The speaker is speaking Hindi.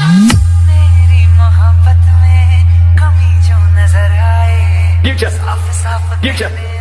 मेरी मोहब्बत में कमी जो नज़र आए साफ़ साफ़